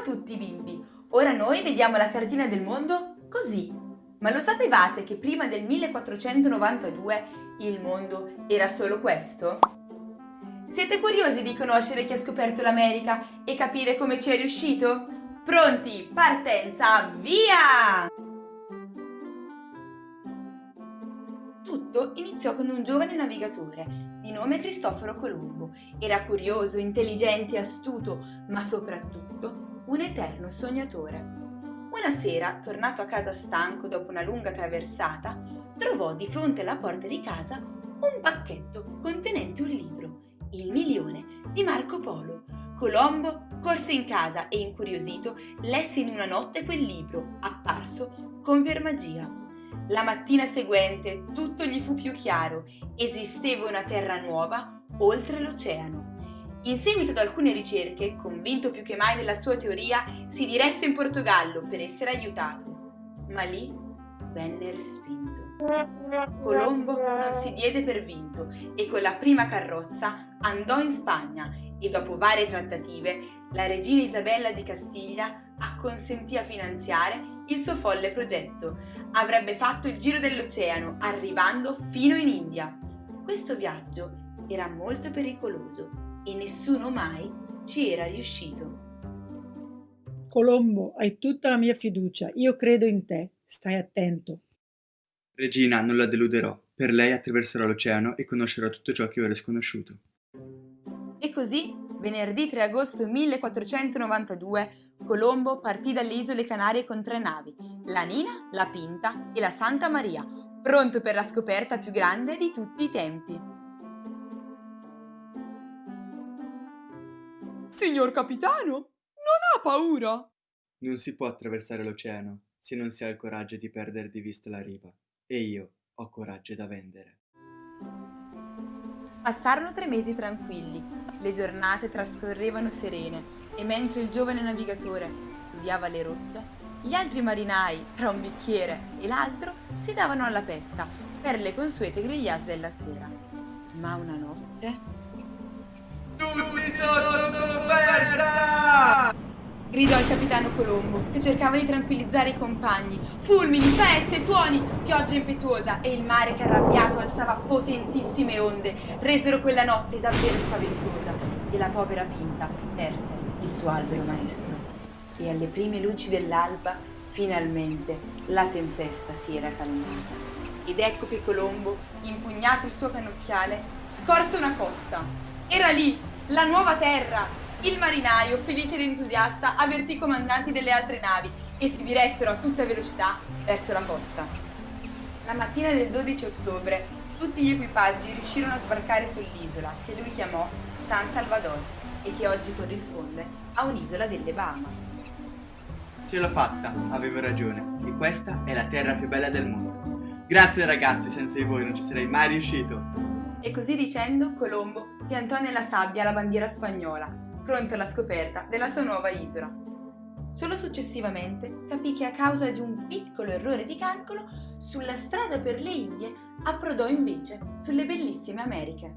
tutti bimbi! Ora noi vediamo la cartina del mondo così. Ma lo sapevate che prima del 1492 il mondo era solo questo? Siete curiosi di conoscere chi ha scoperto l'America e capire come ci è riuscito? Pronti, partenza, via! Tutto iniziò con un giovane navigatore di nome Cristoforo Colombo. Era curioso, intelligente astuto, ma soprattutto un eterno sognatore. Una sera, tornato a casa stanco dopo una lunga traversata, trovò di fronte alla porta di casa un pacchetto contenente un libro, Il milione, di Marco Polo. Colombo corse in casa e, incuriosito, lesse in una notte quel libro, apparso come per magia. La mattina seguente tutto gli fu più chiaro. Esisteva una terra nuova oltre l'oceano. In seguito ad alcune ricerche, convinto più che mai della sua teoria, si diresse in Portogallo per essere aiutato. Ma lì venne respinto. Colombo non si diede per vinto e con la prima carrozza andò in Spagna e dopo varie trattative la regina Isabella di Castiglia acconsentì a finanziare il suo folle progetto. Avrebbe fatto il giro dell'oceano, arrivando fino in India. Questo viaggio era molto pericoloso e nessuno mai ci era riuscito. Colombo, hai tutta la mia fiducia. Io credo in te. Stai attento. Regina, non la deluderò. Per lei attraverserò l'oceano e conoscerò tutto ciò che ora è sconosciuto. E così, venerdì 3 agosto 1492, Colombo partì dalle isole Canarie con tre navi, la Nina, la Pinta e la Santa Maria, pronto per la scoperta più grande di tutti i tempi. Signor capitano, non ha paura? Non si può attraversare l'oceano se non si ha il coraggio di perdere di vista la riva. E io ho coraggio da vendere. Passarono tre mesi tranquilli, le giornate trascorrevano serene e mentre il giovane navigatore studiava le rotte, gli altri marinai, tra un bicchiere e l'altro, si davano alla pesca per le consuete grigliate della sera. Ma una notte... Tutti sotto! Gridò il capitano Colombo, che cercava di tranquillizzare i compagni. Fulmini, saette, tuoni, pioggia impetuosa e il mare che arrabbiato alzava potentissime onde resero quella notte davvero spaventosa e la povera Pinta perse il suo albero maestro. E alle prime luci dell'alba, finalmente, la tempesta si era calmata. Ed ecco che Colombo, impugnato il suo cannocchiale, scorse una costa. Era lì, la nuova terra! Il marinaio, felice ed entusiasta, avvertì i comandanti delle altre navi e si diressero a tutta velocità verso la costa. La mattina del 12 ottobre tutti gli equipaggi riuscirono a sbarcare sull'isola, che lui chiamò San Salvador, e che oggi corrisponde a un'isola delle Bahamas. Ce l'ho fatta, avevo ragione, e questa è la terra più bella del mondo. Grazie ragazzi, senza di voi non ci sarei mai riuscito. E così dicendo, Colombo piantò nella sabbia la bandiera spagnola, pronto alla scoperta della sua nuova isola. Solo successivamente capì che a causa di un piccolo errore di calcolo, sulla strada per le Indie approdò invece sulle bellissime Americhe.